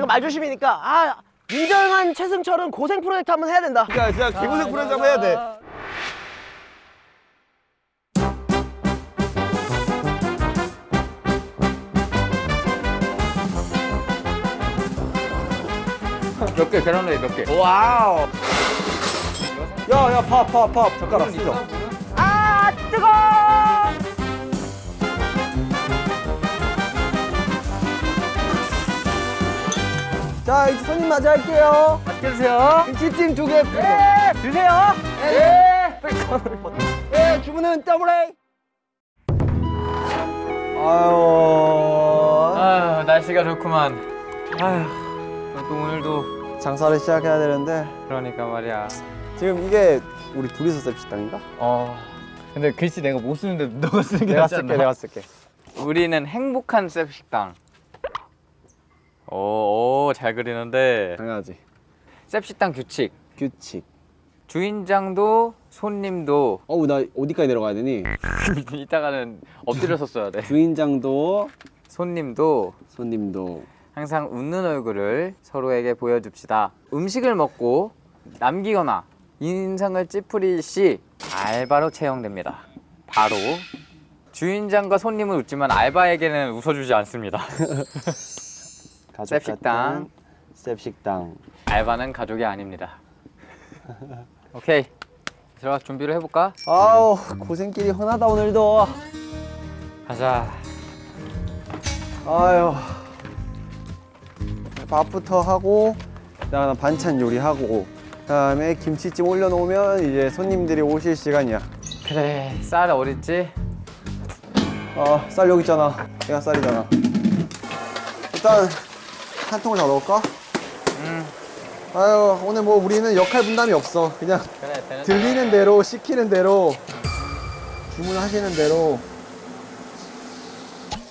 이거 말조심이니까 아 인정한 최승철은 고생 프로젝트 한번 해야 된다. 그러니까 진짜 개고생 프로젝트 한번 해야 돼. 몇 개, 계란후라이 몇 개. 와우. 야야 밥 밥 밥 젓가락 쓰죠. 아 뜨거. 자 이제 손님 맞이할게요. 맛있게 드세요. 김치찜 두 개. 네, 드세요. 네. 네 주문은 더블 A. 아유. 아유, 날씨가 좋구만. 아유, 또 오늘도 장사를 시작해야 되는데 그러니까 말이야. 지금 이게 우리 둘이서 셉 식당인가? 어. 근데 글씨 내가 못 쓰는데 너가 쓰는 게 내가 쓸게 않나? 내가 쓸게. 우리는 행복한 셉 식당. 오, 오, 잘 그리는데. 당연하지. 셉식당 규칙. 규칙. 주인장도 손님도 어우 나 어디까지 내려가야 되니? 이따가는 엎드려서 써야 돼. 주인장도 손님도 손님도 항상 웃는 얼굴을 서로에게 보여줍시다. 음식을 먹고 남기거나 인상을 찌푸릴 시 알바로 채용됩니다. 바로 주인장과 손님은 웃지만 알바에게는 웃어주지 않습니다. 가족 셉식당. 같은 셉식당. 알바는 가족이 아닙니다. 오케이 들어가 준비를 해볼까? 아우 고생길이 훤하다 오늘도. 가자. 아유 밥부터 하고 그다음 반찬 요리하고 그다음에 김치찜 올려놓으면 이제 손님들이 오실 시간이야. 그래 쌀 어딨지? 아, 쌀 여기 있잖아. 내가 쌀이잖아. 일단 한 통을 다 넣을까? 음 아유, 오늘 뭐 우리는 역할 분담이 없어. 그냥 그래 들리는 대로 시키는 대로 주문하시는 대로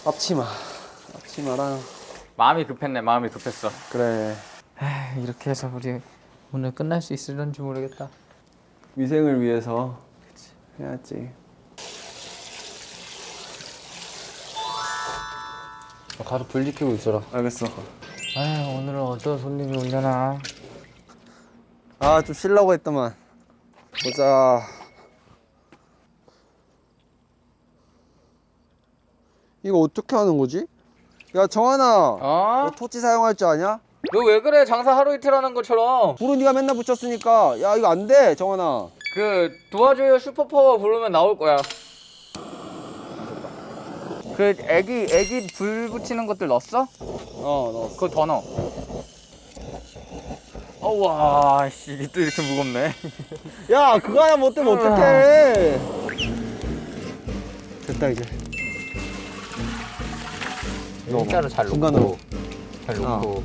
앞치마, 앞치마랑 마음이 급했네 마음이 급했어. 그래 에휴, 이렇게 해서 우리 오늘 끝날 수 있을런지 모르겠다. 위생을 위해서 해야지. 가서 불 지키고 있어라. 알겠어. 아 오늘은 어떤 손님이 오려나. 아, 좀 쉬려고 했더만. 보자. 이거 어떻게 하는 거지? 야, 정한아. 어? 너 토치 사용할 줄 아냐? 너 왜 그래 장사 하루 이틀 하는 것처럼. 불은 네가 맨날 붙였으니까. 야, 이거 안 돼, 정한아. 그 도와줘요 슈퍼파워 부르면 나올 거야. 그 애기 애기 불 붙이는 것들 넣었어? 어, 너. 그거 더 넣어. 어와 씨 이게 또 이렇게 무겁네. 야, 그거 하나 못 되면 어떡해. 됐다, 이제. 일자로 잘 중간으로. 놓고 잘 놓고.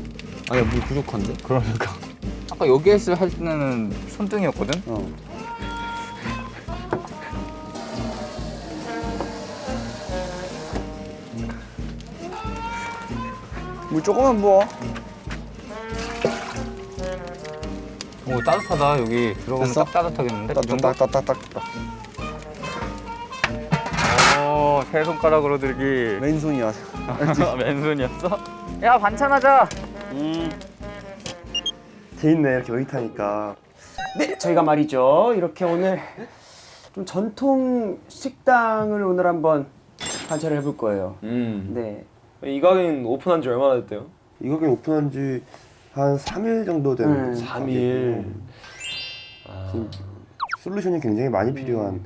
아, 야, 물 부족한데? 그러니까. 아까 여기 했을 할 때는 손등이었거든. 어. 물 조금만 부어. 오 따뜻하다 여기 들어가면 됐어? 딱 따뜻하겠는데? 이 정도? 딱딱딱딱딱. 오세 손가락으로 들기. 왼손이야. 맨손이었어? 야 반찬하자. 음. 재밌네, 이렇게 의타니까. 네, 저희가 말이죠. 이렇게 오늘 좀 전통 식당을 오늘 한번 관찰을 해볼 거예요. 음. 네. 이 가게는 오픈한 지 얼마나 됐대요? 이 가게 오픈한 지 한 3일 정도 된 음. 가게고 3일. 지금 솔루션이 굉장히 많이 필요한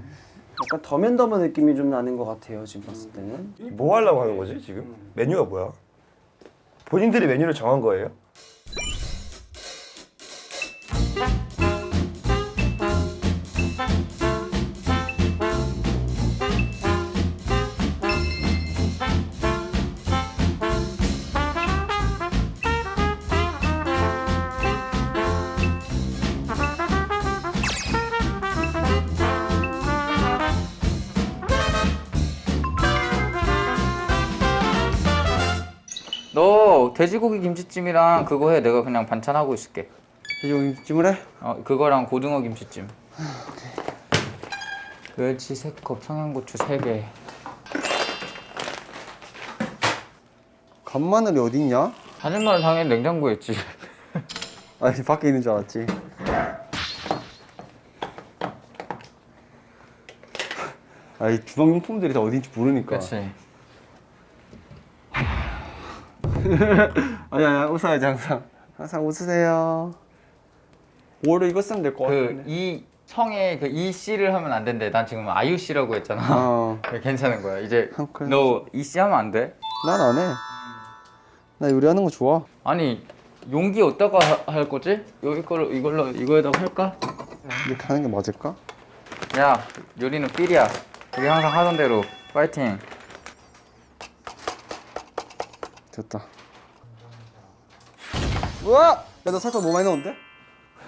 약간 더맨더머 느낌이 좀 나는 것 같아요. 지금 봤을 때는. 뭐 하려고 하는 거지 지금? 메뉴가 뭐야? 본인들이 메뉴를 정한 거예요? 돼지고기 김치찜이랑 그거 해. 내가 그냥 반찬하고 있을게. 돼지고기찜을 해? 어 그거랑 고등어 김치찜. 멸치 3컵, 청양고추 3개. 간마늘이 어딨냐? 다진마늘 당연히 냉장고에 있지. 아니 밖에 있는 줄 알았지. 아이 주방용품들이 다 어딘지 모르니까. 그렇지. 아니 아니 웃어야지 항상. 항상 웃으세요. 오히려 이거 쓰면 될것그 같은데. 이 청에 그 이 씨를 하면 안 된대. 난 지금 아유 씨라고 했잖아. 어. 괜찮은 거야. 이제 너 이씨 하면 안 돼? 난 안 해. 나 요리하는 거 좋아. 아니 용기 어디다가 하- 할 거지? 여기 거를 이걸로 이거에다가 할까? 이렇게 하는 게 맞을까? 야 요리는 삘이야. 우리 항상 하던 대로 파이팅. 됐다. 우와! 야, 너 살짝 너무 많이 넣었는데?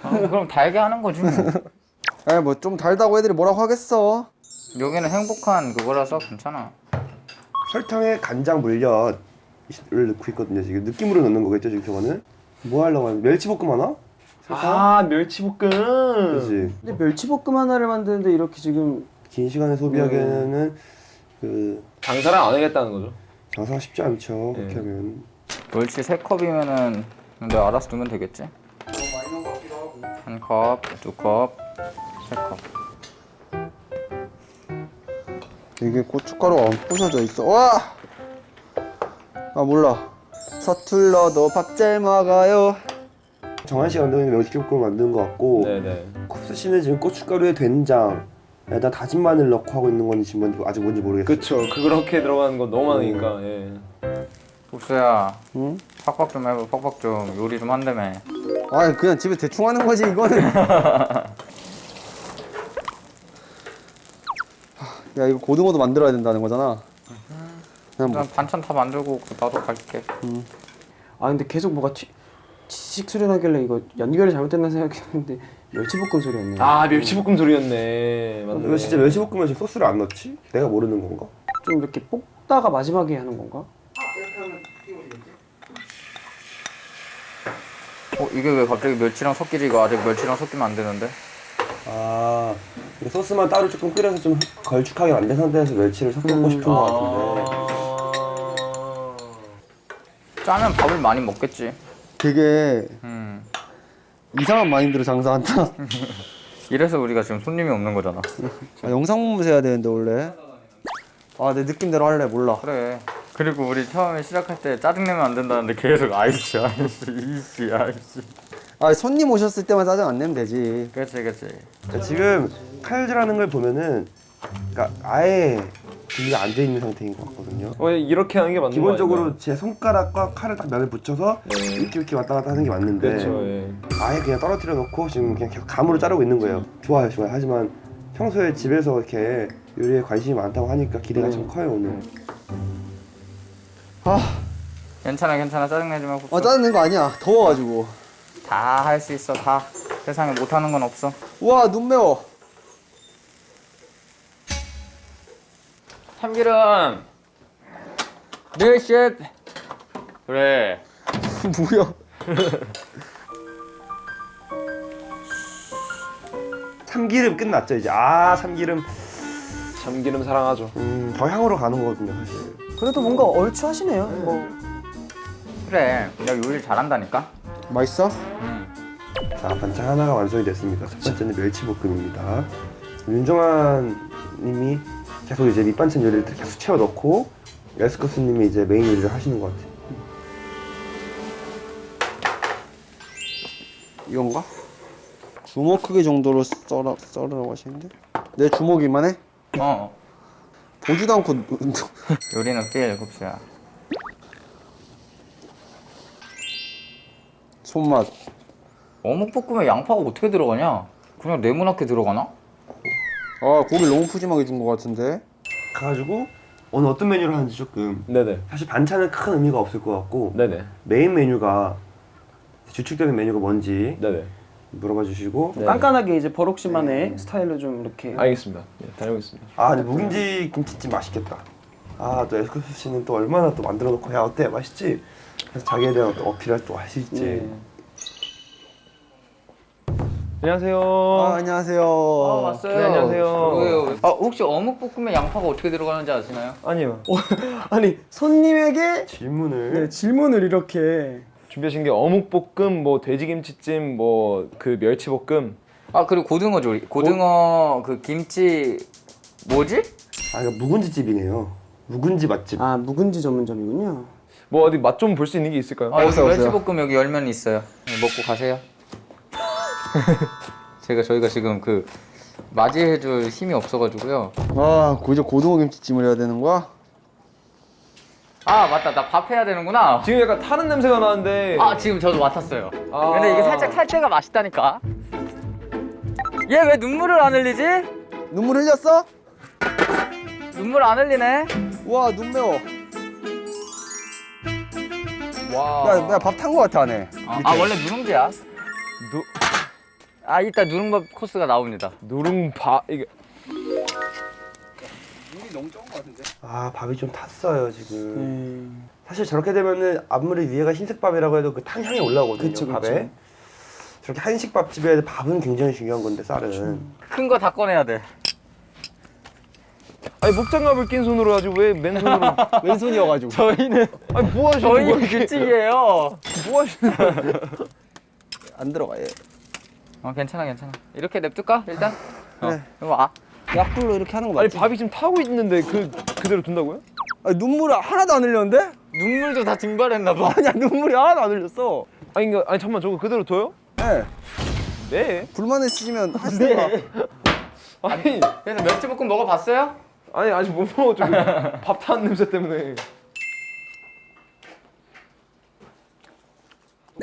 아, 그럼 달게 하는 거지. 뭐. 에, 뭐 좀 달다고 애들이 뭐라고 하겠어. 여기는 행복한 그거라서 괜찮아. 설탕에 간장 물엿을 넣고 있거든요. 지금 느낌으로 넣는 거겠죠, 지금 저거는? 뭐 하려고 하는 멸치볶음 하나? 설탕? 아 멸치볶음. 그렇지. 근데 멸치볶음 하나를 만드는데 이렇게 지금 긴 시간에 소비하기에는 그 장사를 안 하겠다는 거죠. 장사가 쉽지 않죠. 그렇게 네. 하면. 멸치 세 컵이면은 내가 알아서 두면 되겠지? 한 컵, 두 컵, 세 컵. 이게 고춧가루가 안 부서져 있어. 와! 아, 몰라. 서툴러도 밥 잘 먹어요. 정한 씨가 만드는 멸치볶음을 만드는 것 같고 네네. 쿱스 씨는 지금 고춧가루에 된장 에다 다진 마늘 넣고 하고 있는 건지 뭔지 아직 뭔지 모르겠어요. 그쵸. 그렇게 들어가는 건 너무 많으니까. 예. 복수야, 응? 팍팍 좀 해봐, 팍팍 좀. 요리 좀 한다며. 아, 그냥 집에 대충 하는 거지, 이거는. 야, 이거 고등어도 만들어야 된다는 거잖아. 그냥 뭐, 난 반찬 다 만들고 나도 갈게. 아 근데 계속 뭐가 튀, 치식 소리 나길래 이거 연결이 잘못됐나 생각했는데 멸치볶음 소리였네. 아 멸치볶음 소리였네. 맞네. 왜 진짜 멸치볶음에 소스를 안 넣지? 내가 모르는 건가? 좀 이렇게 볶다가 마지막에 하는 건가? 어, 이게 왜 갑자기 멸치랑 섞이지? 이거 아직 멸치랑 섞이면 안 되는데? 아 소스만 따로 조금 끓여서 좀 걸쭉하게 만든 상태에서 멸치를 섞고 싶은 것 같은데 짜면 밥을 많이 먹겠지. 되게 음. 이상한 마인드로 장사한다. 이래서 우리가 지금 손님이 없는 거잖아. 아, 영상 보면서 해야 되는데, 원래. 아, 내 느낌대로 할래, 몰라. 그래. 그리고 우리 처음에 시작할 때 짜증내면 안 된다는데 계속 아이씨, 아이씨, 이씨, 아이씨. 아, 손님 오셨을 때만 짜증 안 내면 되지. 그렇지, 그렇지. 그러니까 지금 칼질하는 걸 보면은 그러니까 아예 준비가 안 돼 있는 상태인 것 같거든요 어, 이렇게 하는 게 맞는 거 기본적으로 제 손가락과 칼을 딱 면을 붙여서 네. 이렇게 이렇게 왔다 갔다 하는 게 맞는데 그렇죠. 예. 아예 그냥 떨어뜨려 놓고 지금 그냥 계속 감으로 자르고 있는 거예요 좋아요 좋아요 하지만 평소에 집에서 이렇게 요리에 관심이 많다고 하니까 기대가 참 커요 오늘 아, 괜찮아, 괜찮아. 짜증내지 말고. 아 짜증 낸 거 아니야. 더워가지고. 다 할 수 있어, 다. 세상에 못하는 건 없어. 우와, 눈 매워. 참기름. 네, 셰프. 그래. 뭐야. 참기름 끝났죠 이제 아 참기름 참기름 사랑하죠. 음, 더 향으로 가는 거거든요 사실 그래도 뭔가 얼추 하시네요. 뭐 그래. 내가 요리를 잘한다니까? 맛있어? 응. 자 반찬 하나가 완성이 됐습니다. 첫 번째는 멸치볶음입니다. 윤정환 님이 계속 이제 밑반찬 요리를 계속 채워 넣고 에스커스 님이 이제 메인 요리를 하시는 것 같아요. 이건가? 주먹 크기 정도로 썰어, 썰으라고 하시는데? 내 주먹 이만 해? 어. 보지도 않고 요리는 필, 국수야. 손맛 어묵볶음에 양파가 어떻게 들어가냐? 그냥 네모나게 들어가나? 아 고기 너무 푸짐하게 준 것 같은데 가가지고 오늘 어떤 메뉴를 하는지 조금 네네. 사실 반찬은 큰 의미가 없을 것 같고 네네. 메인 메뉴가 주축적인 메뉴가 뭔지 네네. 물어봐 주시고 네. 깐깐하게 이제 버록 씨만의 스타일로 좀 이렇게 알겠습니다. 예, 다녀오겠습니다. 아 근데 묵은지 김치찜 맛있겠다. 아또 에스커스 씨는 또 얼마나 또 만들어 놓고 야 어때 맛있지? 그래서 자기에 대한 어필을 또 하실지 네. 안녕하세요. 아, 안녕하세요. 아 왔어요. 네, 안녕하세요. 왜요? 아 혹시 어묵 볶음에 양파가 어떻게 들어가는지 아시나요? 아니요. 아니 손님에게 질문을 네, 질문을 이렇게 준비하신 게 어묵볶음, 뭐 돼지김치찜, 뭐 그 멸치볶음. 아 그리고 고등어 조리. 고등어 그 김치 뭐지? 아 이거 묵은지 집이네요. 묵은지 맛집. 아 묵은지 전문점이군요. 뭐 어디 맛 좀 볼 수 있는 게 있을까요? 아 여기. 멸치볶음 여기 열면 있어요. 네, 먹고 가세요. 제가 저희가 지금 그 맞이해줄 힘이 없어가지고요. 아, 고저 고등어 김치찜을 해야 되는 거야? 아 맞다 나 밥 해야 되는구나. 지금 약간 타는 냄새가 나는데. 아 지금 저도 맡았어요. 아. 근데 이게 살짝 탈 때가 맛있다니까. 얘 왜 눈물을 안 흘리지? 눈물 흘렸어? 눈물 안 흘리네. 우와, 눈 매워. 와. 야, 내가 밥탄 거 같아, 안에. 아, 아, 원래 누룽지야. 누 아 이따 누룽밥 코스가 나옵니다. 누룽바 이게 아 밥이 좀 탔어요 지금. 네. 사실 저렇게 되면은 아무리 위에가 흰색 밥이라고 해도 그 탕향이 올라오거든요 그쵸, 그쵸. 밥에. 저렇게 한식밥집에 밥은 굉장히 중요한 건데 쌀은. 큰 거 다 꺼내야 돼. 아니 목장갑을 낀 손으로 하지 왜 맨손으로? 왼손이어가지고. 저희는 아니 뭐 하시는 저희 거예요? 규칙이에요. 뭐 하시는 거예요? 안 들어가, 얘. 어 괜찮아 괜찮아. 이렇게 냅둘까 일단? 그래. 어, 그럼 아 약불로 이렇게 하는 거 아니 맞지? 밥이 지금 타고 있는데 그 그대로 둔다고요? 아니, 눈물 하나도 안 흘렸는데? 눈물도 다 증발했나 봐. 아니야, 눈물이 하나도 안 흘렸어. 아니 이거 아니 잠만 저거 그대로 둬요? 네. 네. 불만 있으시면 하시던가. 아니 그래서 멸치볶음 먹어봤어요? 아니 아직 못 저기 밥 타는 냄새 때문에.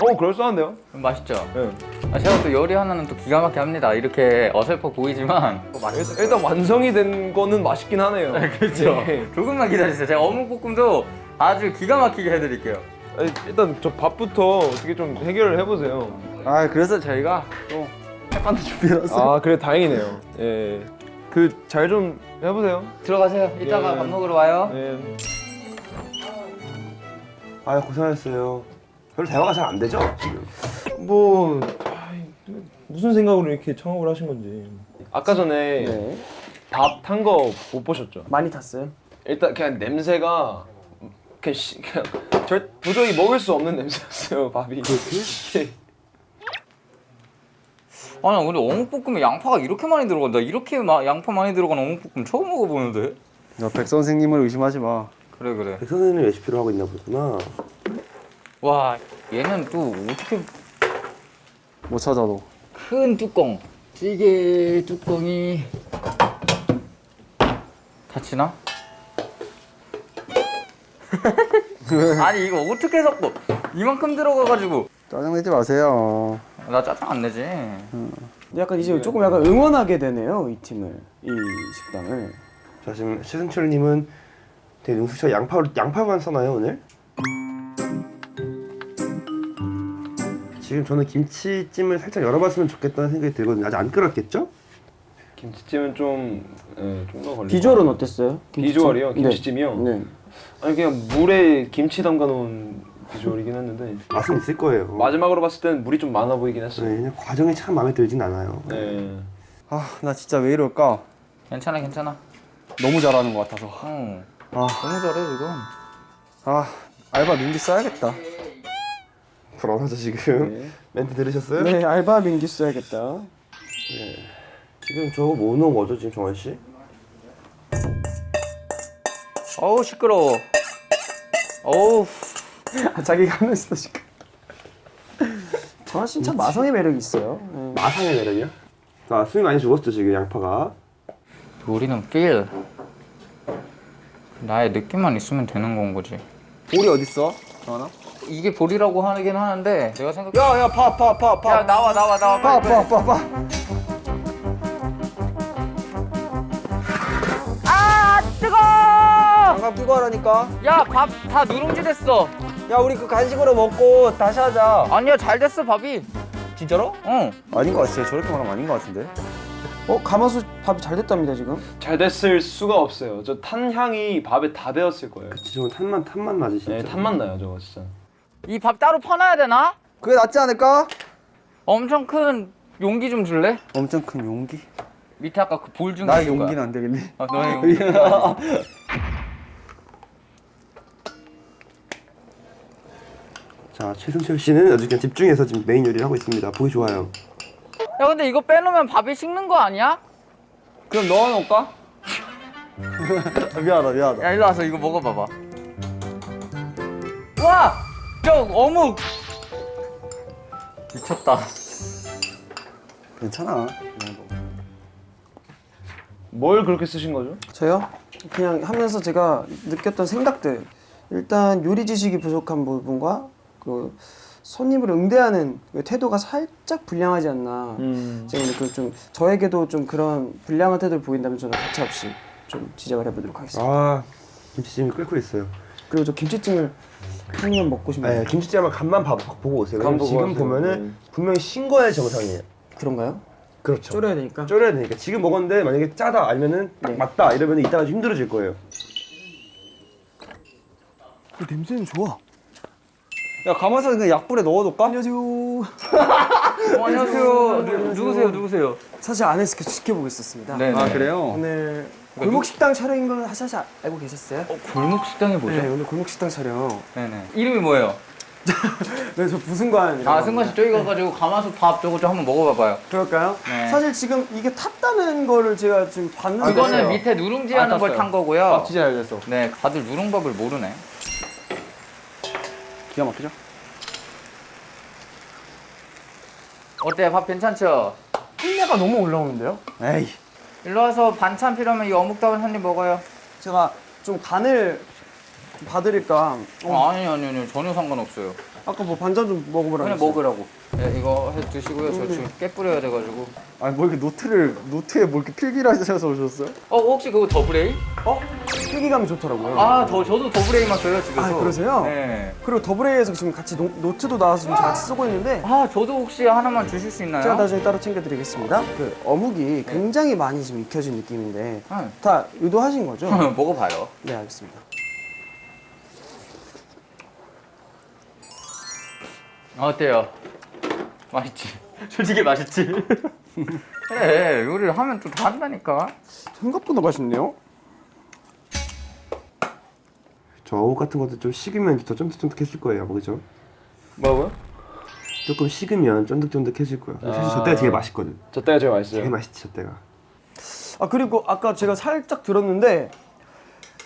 어 그럴싸한데요? 음, 맛있죠. 네. 아, 제가 또 요리 하나는 또 기가 막히게 합니다. 이렇게 어설퍼 보이지만 또 맛있어요. 일단 완성이 된 거는 맛있긴 하네요. 그렇죠. 네. 조금만 기다리세요. 제가 어묵볶음도 아주 기가 막히게 해드릴게요. 아니, 일단 저 밥부터 어떻게 좀 해결을 해보세요. 아, 그래서 저희가 또 햇반도 준비해놨어. 아 그래 다행이네요. 예. 그 잘 좀 해보세요. 들어가세요. 이따가 예. 밥 먹으러 와요. 예. 아 고생하셨어요. 별로 대화가 잘 안 되죠 지금. 뭐 아이, 무슨 생각으로 이렇게 청업을 하신 건지. 아까 전에 네. 밥탄 거 못 보셨죠? 많이 탔어요. 일단 그냥 냄새가 그냥, 시, 그냥 절 도저히 먹을 수 없는 냄새였어요 밥이. 예. 아니 근데 어묵볶음에 양파가 이렇게 많이 들어간다. 이렇게 마, 양파 많이 들어간 어묵볶음 처음 먹어보는데. 야, 백 선생님을 의심하지 마. 그래 그래. 백 선생님 레시피로 하고 있나 보구나. 와 얘는 또 어떻게 못 찾아도. 큰 뚜껑 찌개 뚜껑이 닫히나? 아니 이거 어떻게 섞어? 이만큼 들어가가지고 짜증 내지 마세요. 나 짜증 안 내지. 근데 약간 이제 조금 약간 응원하게 되네요 이 팀을 이 식당을. 자 지금 최승철님은 되게 능수처 양파 양파만 써나요 오늘? 지금 저는 김치찜을 살짝 열어봤으면 좋겠다는 생각이 들거든요. 아직 안 끓었겠죠? 김치찜은 좀, 예, 좀더 걸리. 비주얼은 어땠어요? 김치찜? 비주얼이요? 네. 김치찜이요? 네. 아니 그냥 물에 김치 담가 놓은 비주얼이긴 했는데 맛은 있을 거예요. 마지막으로 봤을 때는 물이 좀 많아 보이긴 네, 했어요. 그냥 과정이 참 마음에 들진 않아요. 네. 아, 나 진짜 왜 이럴까? 괜찮아 괜찮아. 너무 잘하는 것 같아서. 어 아, 너무 잘해 지금. 아, 알바 민기 써야겠다. 불안하죠 지금. 네. 멘트 들으셨어요? 네 알바 민기 써야겠다. 지금 저거 뭐 넣은 거죠 지금 정환 씨? 어우 시끄러워. 어우 아, 자기가 하면서 지금. 정한 씨는 참 마성의 매력이 있어요. 네. 마상의 매력이요? 자 숨이 많이 죽었죠 지금 양파가. 요리는 feel. 나의 느낌만 있으면 되는 건 거지. 볼이 어딨어? 정하나? 이게 볼이라고 하긴 하는데 내가 생각. 야, 야, 파, 파, 파, 파. 야 나와 나와 나와 파. 파, 파, 파. 아 뜨거! 장갑 끼고 하라니까. 야 밥 다 누룽지 됐어. 야, 우리 그 간식으로 먹고 다시 하자. 아니야 잘 됐어 밥이. 진짜로? 응. 아닌 것 같아. 저렇게 말하면 아닌 것 같은데. 어 가마솥 밥이 잘 됐답니다 지금. 잘 됐을 수가 없어요. 저 탄 향이 밥에 다 배었을 거예요. 지금 탄만 탄만 나지 진짜. 네, 탄맛 나요 저거 진짜. 이 밥 따로 퍼놔야 되나? 그게 낫지 않을까? 엄청 큰 용기 좀 줄래? 엄청 큰 용기? 밑에 아까 그 볼 중에 나 거야. 용기는 안 되겠네. 아, 너의 용기. 자 최승철 씨는 아주 그냥 집중해서 지금 메인 요리를 하고 있습니다. 보기 좋아요. 야 근데 이거 빼놓으면 밥이 식는 거 아니야? 그럼 넣어놓을까? 미안하다, 미안하다. 야 일로 와서 이거 먹어봐봐. 와, 저 어묵 미쳤다. 괜찮아. 뭘 그렇게 쓰신 거죠? 저요? 그냥 하면서 제가 느꼈던 생각들 일단 요리 지식이 부족한 부분과 그 손님을 응대하는 그 태도가 살짝 불량하지 않나 음. 제가 오늘 그좀 저에게도 좀 그런 불량한 태도를 보인다면 저는 가차없이 좀 지적을 해보도록 하겠습니다 아 김치찜이 끓고 있어요. 그리고 저 김치찜을 한번 먹고 싶네요 네, 김치찜 한번 간만 봐, 보고 오세요. 간 보고 지금. 보면은 네. 분명히 신 거야 정상이에요. 그런가요? 그렇죠. 졸여야 되니까 졸여야 되니까 지금 먹었는데 만약에 짜다 아니면은 딱 네. 맞다 이러면 이따가 좀 힘들어질 거예요. 그 냄새는 좋아 야, 가마솥에 그냥 약불에 넣어둘까? 안녕하세요 어, 안녕하세요. 누, 누구세요? 누구세요? 사실 안에서 계속 지켜보고 있었습니다 네. 아, 그래요? 오늘 골목 식당 촬영인 걸 사실 알고 계셨어요? 골목 식당이 뭐죠? 네 오늘 골목 식당 촬영 네네. 이름이 뭐예요? 네 저 부승관 아 승관 씨 저기 가가지고 가마솥 밥 저거 좀 한번 먹어봐봐요. 그럴까요? 네. 사실 지금 이게 탔다는 거를 제가 지금 봤는데 그거는 됐어요. 밑에 누룽지 아, 하는 걸 땄어요. 탄 거고요. 아 진짜 잘 됐어. 네, 다들 누룽밥을 모르네. 기가 막히죠? 어때? 밥 괜찮죠? 흰내가 너무 올라오는데요? 에이. 일로 와서 반찬 필요하면 이 어묵밥은 한입 먹어요. 제가 좀 간을 봐드릴까 어, 아니 아니 아니 전혀 상관없어요. 아까 뭐 반찬 좀 먹어보라 그냥. 먹으라고. 네, 이거 해 드시고요. 저 지금 깨 뿌려야 돼가지고. 아니, 뭐 이렇게 노트를, 노트에 뭐 이렇게 필기를 하셔서 오셨어요? 어 혹시 그거 Double A? 어? 필기감이 좋더라고요 아, 더 저도 Double A만 써요 집에서. 아, 그러세요? 네. 그리고 Double A에서 지금 같이 노, 노트도 나와서 지금 같이 쓰고 있는데 아, 저도 혹시 하나만 주실 수 있나요? 제가 나중에 따로 챙겨드리겠습니다 그 어묵이 굉장히 많이 지금 익혀진 느낌인데 네. 다 의도하신 거죠? 먹어봐요. 네 알겠습니다 어때요? 맛있지? 솔직히 맛있지? 그래 요리를 하면 또다 한다니까 생각보다 맛있네요 저 어묵 같은 것도 좀 식으면 더 쫀득쫀득해질 거예요, 아마 그죠? 뭐라고요? 조금 식으면 쫀득쫀득해질 거예요. 사실 아. 저 때가 되게 맛있거든. 저 때가 제일 맛있어요. 되게 맛있지 저 때가. 아 그리고 아까 제가 살짝 들었는데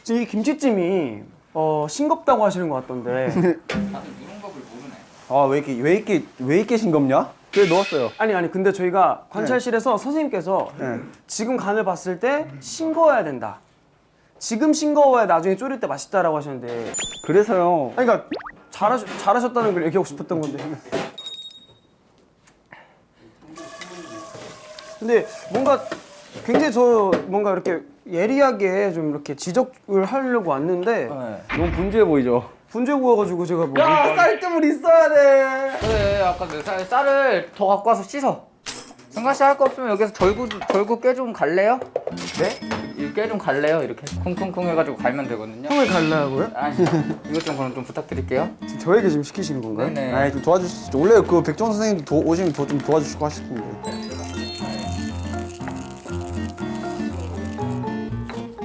지금 이 김치찜이 어, 싱겁다고 하시는 것 같던데 다들 누룽밥을 모르네 아, 왜 이렇게, 왜 이렇게, 왜 이렇게 싱겁냐? 그래, 넣었어요. 아니 아니 근데 저희가 관찰실에서 선생님께서 네. 지금 간을 봤을 때 싱거워야 된다 지금 싱거워야 나중에 졸일 때 맛있다라고 하셨는데 그래서요. 아니 그러니까 잘하셨, 잘하셨다는 걸 얘기하고 싶었던 건데 근데 뭔가 굉장히 저 뭔가 이렇게 예리하게 좀 이렇게 지적을 하려고 왔는데 네. 너무 분주해 보이죠? 분재 보여가지고 제가 뭐 야, 쌀뜨물 있어야 돼! 그래 아까 그 쌀, 쌀을 더 갖고 와서 씻어 승관 씨 할 거 없으면 여기서 절구 절구 깨 좀 갈래요? 네? 깨 좀 갈래요? 이렇게 쿵쿵쿵 해가지고 갈면 되거든요 형을 갈라고요? 아니 이것 좀 그럼 좀 부탁드릴게요 지금 저에게 지금 시키시는 건가요? 네네 아이, 좀 도와주시죠. 원래 그 백종 선생님도 도, 오시면 도, 좀 도와주시고 하시던데.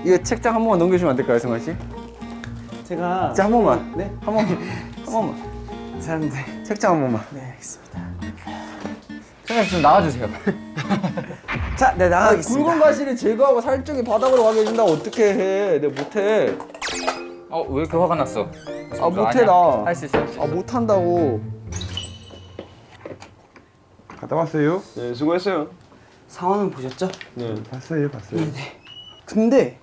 이거 책장 한 번만 넘겨주시면 안 될까요, 승환 씨? 제가 진짜 한 번만. 네? 한 번만. 한 번만. 사는데 책장 한 번만. 네 알겠습니다 승관 씨좀 나와주세요 자, 네 나가겠습니다 굵은 가시를 제거하고 살쪽이 바닥으로 가게 해준다고 어떻게 해? 내가 못해. 어 왜 이렇게 화가 났어? 아, 못해, 나. 할 수 있어 할 수 있어 아, 못한다고. 갔다 왔어요? 네 수고했어요. 상황은 보셨죠? 네. 봤어요, 봤어요. 근데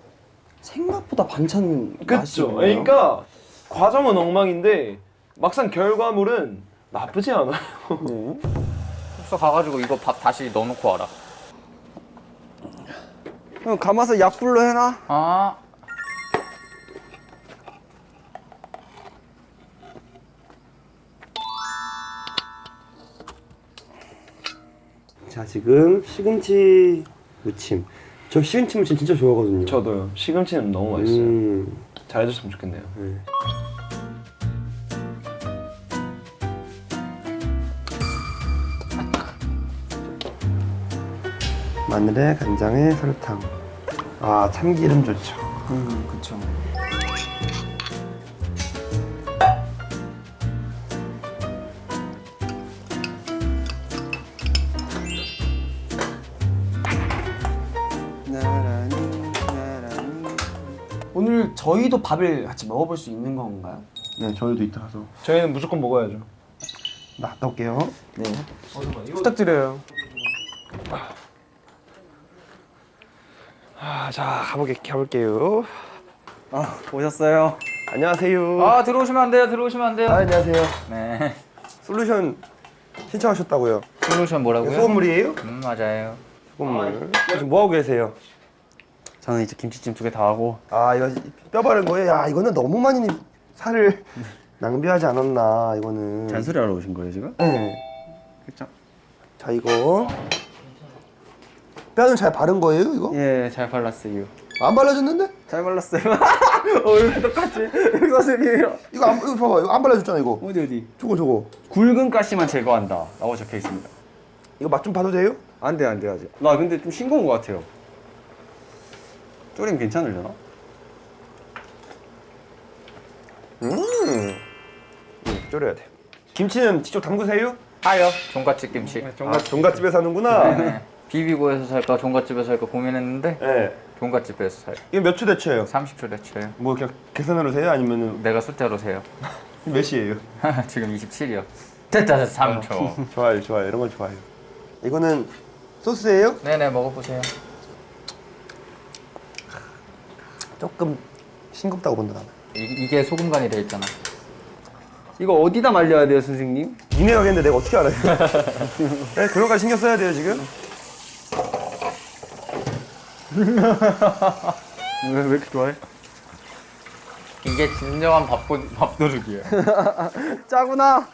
생각보다 반찬 맛이 그쵸. 그러니까 과정은 엉망인데 막상 결과물은 나쁘지 않아요. 네. 숙소 가가지고 이거 밥 다시 넣어놓고 와라 형, 감아서 약불로 해놔. 아 자, 지금 시금치 무침. 저 시금치 무침 진짜 좋아하거든요. 저도요. 시금치는 너무 맛있어요. 음, 잘해줬으면 좋겠네요. 네. 마늘에 간장에 설탕. 아 참기름 좋죠. 음, 그쵸. 나 저희도 밥을 같이 먹어볼 수 있는 건가요? 네 저희도 이따 가서 저희는 무조건 먹어야죠. 나 갔다 올게요. 네. 부탁드려요. 아, 자 가보게 가볼게요. 아 오셨어요. 안녕하세요. 아 들어오시면 안 돼요. 들어오시면 안 돼요. 아, 안녕하세요. 네. 솔루션 신청하셨다고요? 솔루션 뭐라고요? 소금물이에요? 음 맞아요. 소금물. 지금 뭐 하고 계세요? 저는 이제 김치찜 두 개 다 하고 아 이거 뼈 바른 거예요? 야 이거는 너무 많이 살을 낭비하지 않았나 이거는. 잔소리 하러 오신 거예요 지금? 네. 그쵸? 자 이거 뼈는 잘 바른 거예요 이거? 예잘 발랐어요. 안 발라졌는데? 잘 발랐어요. 얼굴 똑같이 선생님이랑 이거 안 이거 봐봐 이거 안 발라졌잖아 이거. 어디 어디 저거 저거. 굵은 가시만 제거한다 라고 적혀 있습니다. 이거 맛 좀 봐도 돼요? 안 돼, 안 돼, 아직. 나 근데 좀 싱거운 것 같아요. 쪼림 괜찮으려나? 음. 음 졸여야 돼. 김치는 직접 담그세요? 하요. 종갓집 김치. 아 종갓집에서 하는구나. 네. 비비고에서 살까 종갓집에서 살까 고민했는데 네. 종갓집에서 살요. 이거 몇 초 대체예요? 30초 대체요. 뭐 그냥 계산으로 세요? 아니면은 내가 숫자로 세요. 몇 시예요? 지금 27이요. 됐다 됐다 3초. 좋아요, 좋아요. 이런 건 좋아요. 이거는 소스예요? 네네 먹어보세요. 조금 싱겁다고 본다 나는. 이, 이게 소금 간이 돼 있잖아. 이거 어디다 말려야 돼요, 선생님? 니네 가겠는데 내가 어떻게 알아요? 네, 그런 거 신경 써야 돼요 지금. 왜, 왜 이렇게 좋아해? 이게 진정한 밥도, 밥도둑이에요. 짜구나!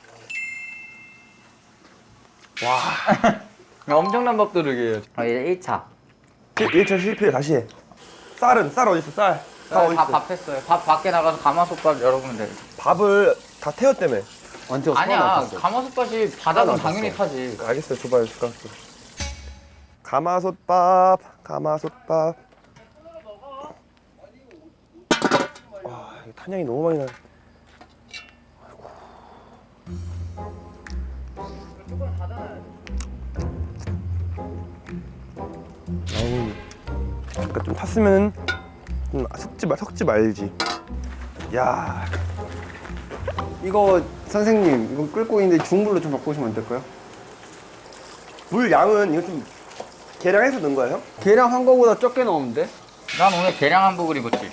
엄청난 밥도둑이에요. 아, 이제 1차. 1 차 실패 다시 해. 쌀은 쌀 어디 있어? 쌀. 밥? 밥 했어요. 밥 밖에 나가서 가마솥밥 열어보면 돼요. 밥을 다 태웠다며. 완전 아니야, 가마솥밥이 바닥은 당연히 타지. 알겠어요. 줘봐요 숟가락. 좀. 가마솥밥, 가마솥밥. 와, 이거 탄향이 너무 많이 나. 약간 좀 탔으면 좀 섞지 말 섞지 말지. 야, 이거 선생님, 이거 끓고 있는데 중불로 좀 바꾸시면 안 될까요? 물 양은 이거 좀 계량해서 넣은 거예요? 계량 한 거보다 적게 넣으면 난 오늘 계량 한복을 입었지.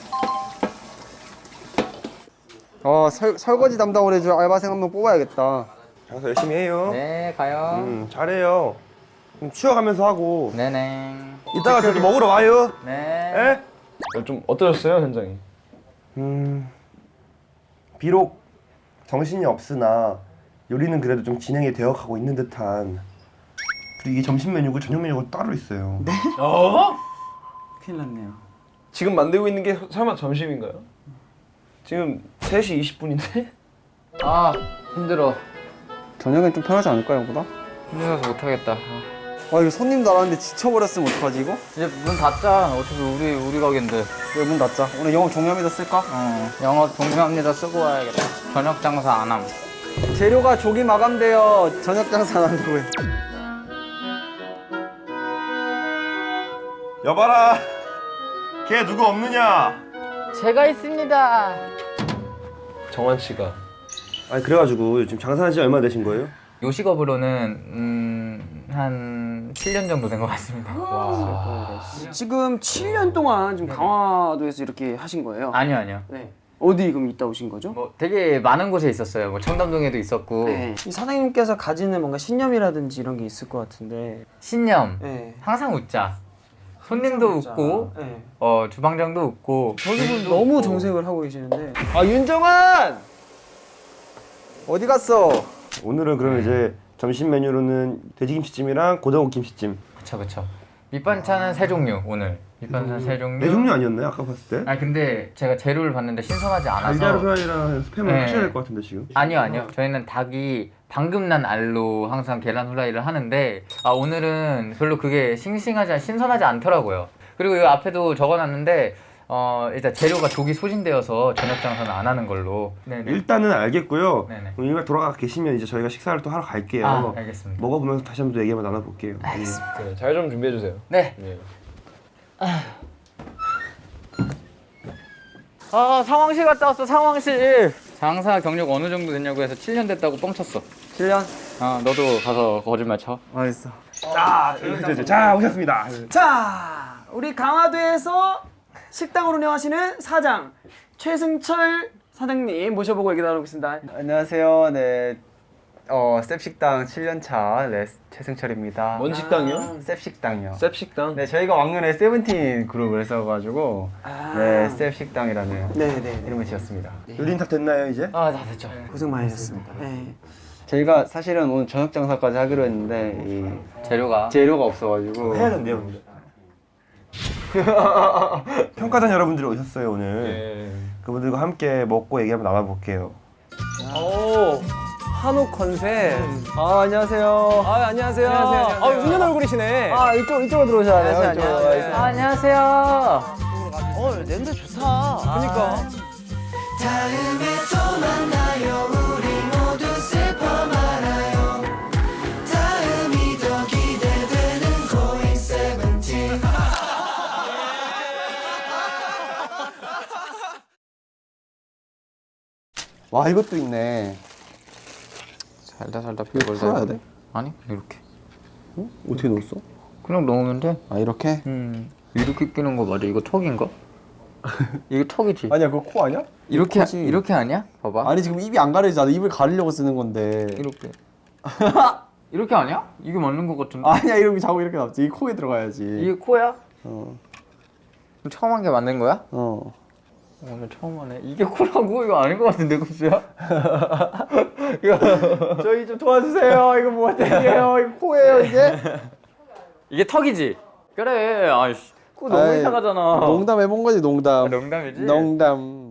어, 설, 설거지 담당을 해줄 알바생 한 명 뽑아야겠다. 장사 열심히 해요. 네, 가요. 음, 잘해요. 좀 쉬어가면서 하고. 네네. 이따가 저도 먹으러 와요. 네. 예? 좀 어떠셨어요 현장이? 음, 비록 정신이 없으나 요리는 그래도 좀 진행이 되어가고 있는 듯한. 그리고 이게 점심 메뉴고 저녁 메뉴가 따로 있어요. 어? 큰일 났네요. 지금 만들고 있는 게 설마 점심인가요? 지금 3시 20분인데? 아, 힘들어. 저녁엔 좀 편하지 않을까요, 보다? 힘들어서 못하겠다. 아, 이거 손님 나왔는데 지쳐버렸으면 어떡하지, 이거? 이제 문 닫자. 어차피 우리, 우리 가게인데. 왜문 닫자? 오늘 영업 종료합니다 쓸까? 어, 영어 동료합니다 쓰고 와야겠다. 저녁 장사 안 함. 재료가 조기 마감되어 저녁 장사 안 한다고 해. 여봐라, 걔 누구 없느냐? 제가 있습니다. 정환 씨가 아니 그래가지고 지금 장사한 지 얼마 되신 거예요? 요식업으로는 음, 한 7년 정도 된 것 같습니다. 지금 7년 동안 지금 강화도에서 이렇게 하신 거예요? 아니요, 아니요. 네. 어디 그럼 있다 오신 거죠? 뭐 되게 많은 곳에 있었어요. 뭐 청담동에도 있었고 네. 이 사장님께서 가지는 뭔가 신념이라든지 이런 게 있을 것 같은데. 신념 네. 항상 웃자. 손님도. 웃고 네. 어 주방장도 웃고 저기분 너무 정색을 하고 계시는데. 아, 윤정환! 어디 갔어? 오늘은 그러면 이제 점심 메뉴로는 돼지김치찜이랑 고등어 김치찜. 그쵸 그쵸 밑반찬은 세 종류 오늘 밑반찬 세 종류. 네 종류 아니었나요? 아까 봤을 때? 아 근데 제가 재료를 봤는데 신선하지 않아서. 달걀 후라이랑 스팸을 네. 하셔야 될 것 같은데 지금. 아니요 아니요 저희는 닭이 방금 난 알로 항상 계란 후라이를 하는데 아 오늘은 별로 그게 싱싱하지 않- 신선하지 않더라고요 그리고 이 앞에도 적어놨는데 어 일단 재료가 조기 소진되어서 저녁 장사는 안 하는 걸로 네네 일단은 알겠고요. 일단 돌아가 계시면 이제 저희가 식사를 또 하러 갈게요. 아 알겠습니다 먹어보면서 다시 한번 또 얘기 한번 나눠볼게요. 알겠습니다 네, 잘좀 준비해 주세요. 네 네. 아 상황실 갔다 왔어 상황실 장사 경력 어느 정도 됐냐고 해서 7년 됐다고 뻥쳤어 7년? 아 너도 가서 거짓말 쳐 알겠어. 자, 자, 자, 자, 오셨습니다. 자, 우리 강화도에서 식당을 운영하시는 사장 최승철 사장님 모셔보고 얘기 나누겠습니다. 안녕하세요. 네. 어, 셉식당 7년차 네, 최승철입니다. 뭔 식당이요? 셉식당이요. 셉 식당. 네, 저희가 왕년에 세븐틴 그룹을 했어가지고 아. 네, 셉식당이라는 네네. 이름을 지었습니다. 요리는 다 됐나요 이제? 아 다 됐죠 고생 많으셨습니다. 네. 저희가 사실은 오늘 저녁 장사까지 하기로 했는데 이 재료가 재료가 없어가지고 해야겠네요. 근데. 평가단 여러분들이 오셨어요 오늘. 네. 그분들과 함께 먹고 얘기 한번 나눠볼게요. 오 한옥 컨셉. 아, 안녕하세요. 아 안녕하세요. 아 훈훈한 얼굴이시네. 아, 이쪽, 이쪽으로 들어오셔야 돼요. 이쪽으로. 아, 안녕하세요 어 냄새 좋다. 그러니까. 와, 이것도 있네. 살다 살다 별걸 풀어야 다 돼? 아니 이렇게 어떻게 넣었어? 그냥 넣으면 돼 아, 이렇게? 음, 이렇게 끼는 거 맞아? 이거 턱인가? 이거 턱이지? 아니야, 그거 코 아니야? 이렇게 턱이지. 이렇게 아니야? 봐봐. 아니, 지금 입이 안 가려지잖아. 입을 가리려고 쓰는 건데. 이렇게. 이렇게 아니야? 이게 맞는 거 같은데. 아니야, 이렇게 자고 이렇게 나왔지. 이 코에 들어가야지. 이게 코야? 어. 처음 한 게 맞는 거야? 어. 오늘 처음 하네. 이게 코라고? 이거 아닌 거 같은데, 급수야? 이거 저희 좀 도와주세요. 이거 뭐 어떡해요. 이거 코예요, 이게? 이게 턱이지? 그래. 아이씨. 코 너무 아이, 이상하잖아. 농담 해본 거지, 농담. 아, 농담이지? 농담.